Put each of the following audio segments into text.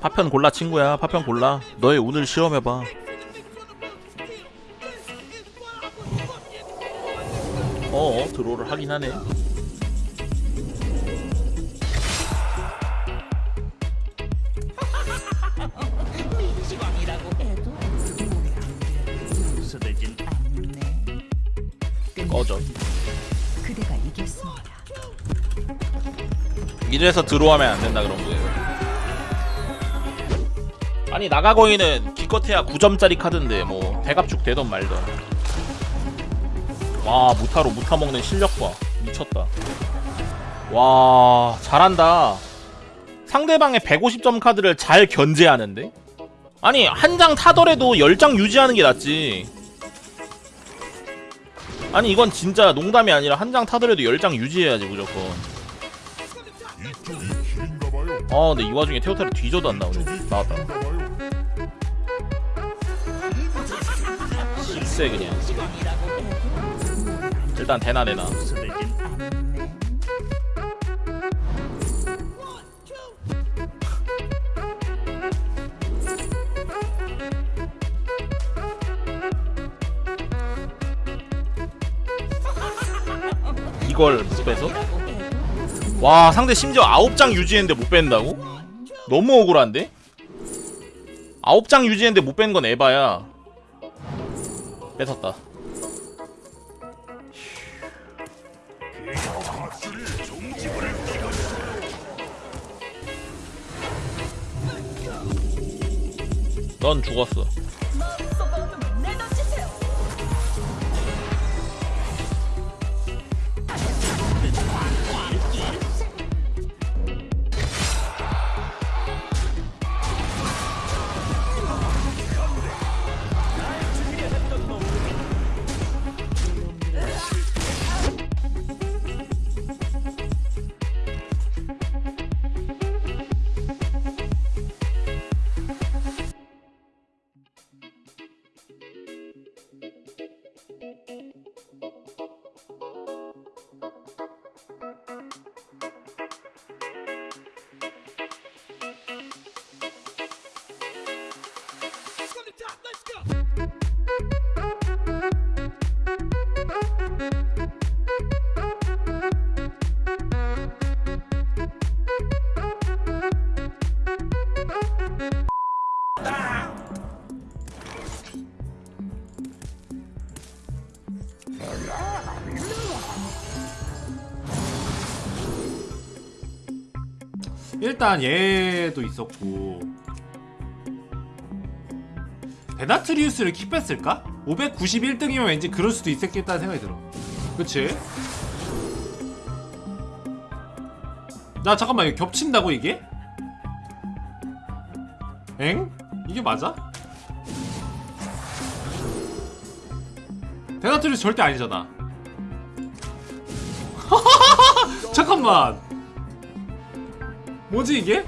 파편 골라 친구야. 파편 골라. 너의 운을 시험해봐. 어 드로우를 하긴 하네. 꺼져 이래서 드로우하면 안 된다 그런 거예요. 아니 나가거인은 기껏해야 9점짜리 카드인데 뭐 대갑축 되던 말던. 와 무타로 무타 먹는 실력 봐 미쳤다. 와 잘한다. 상대방의 150점 카드를 잘 견제하는데? 아니 한 장 타더라도 10장 유지하는 게 낫지. 아니 이건 진짜 농담이 아니라 한 장 타더라도 10장 유지해야지 무조건 아 근데 이 와중에 테오타를 뒤져도 안 나오네 나왔다 실세 그냥 일단 대나 대나. 이걸 못 빼서? 와 상대 심지어 9장 유지했는데 못 뺀다고? 너무 억울한데? 9장 유지했는데 못 뺀 건 에바야 뺏었다 넌 죽었어 일단 얘도 있었고 베나트리우스를 킥 뺐을까? 591등이면 왠지 그럴 수도 있었겠다는 생각이 들어 그치? 나 잠깐만 이거 겹친다고 이게? 엥? 이게 맞아? 베나트리우스 절대 아니잖아 잠깐만 뭐지 이게?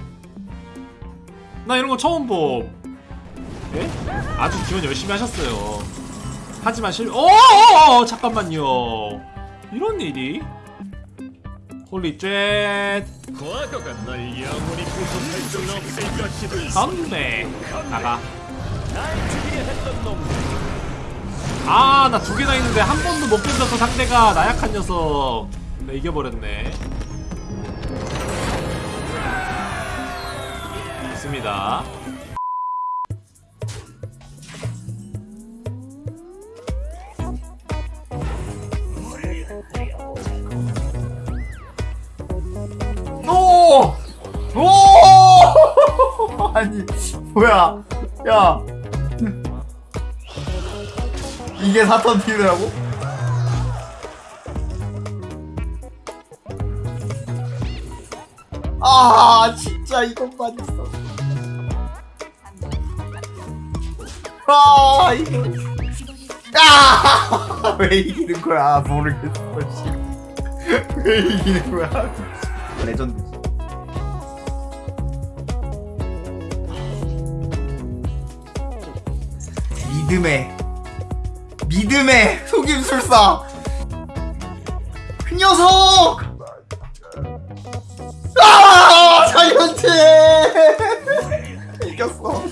나 이런 거 처음 봄. 예? 아주 기원 열심히 하셨어요. 하지만 실, 어, 어, 어 잠깐만요. 이런 일이? holy shit. 선배 나가. 아, 나 두 개나 있는데 한 번도 못 던져서 상대가 나약한 녀석. 나 이겨버렸네. 있습니다. 오! 오! 아니 뭐야? 야 이게 사턴 팀이라고? 아 진짜 이것만 있어. 아 이거. 아! 왜 이기는 거야 모르겠어. 씨. 왜 이기는 거야? 레전드. 믿음의 믿음의 속임술사. 그 녀석! 아 자이언트 이겼어.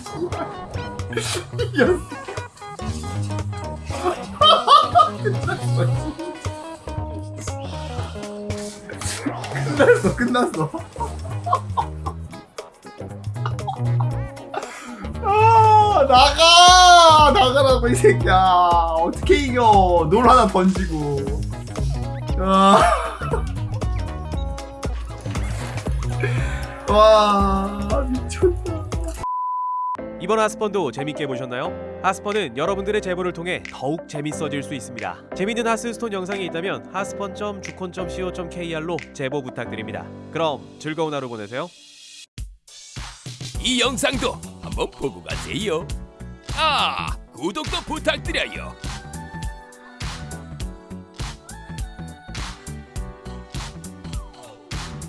끝났어 끝났어. 아 나가 나가라고 이 새끼야 어떻게 이겨 놀 하나 던지고 아. 와 미쳤다 이번 하스펀도 재밌게 보셨나요? 하스펀은 여러분들의 제보를 통해 더욱 재밌어질 수 있습니다. 재밌는 하스스톤 영상이 있다면 하스펀.주콘.co.kr로 제보 부탁드립니다. 그럼 즐거운 하루 보내세요. 이 영상도 한번 보고 가세요. 아, 구독도 부탁드려요.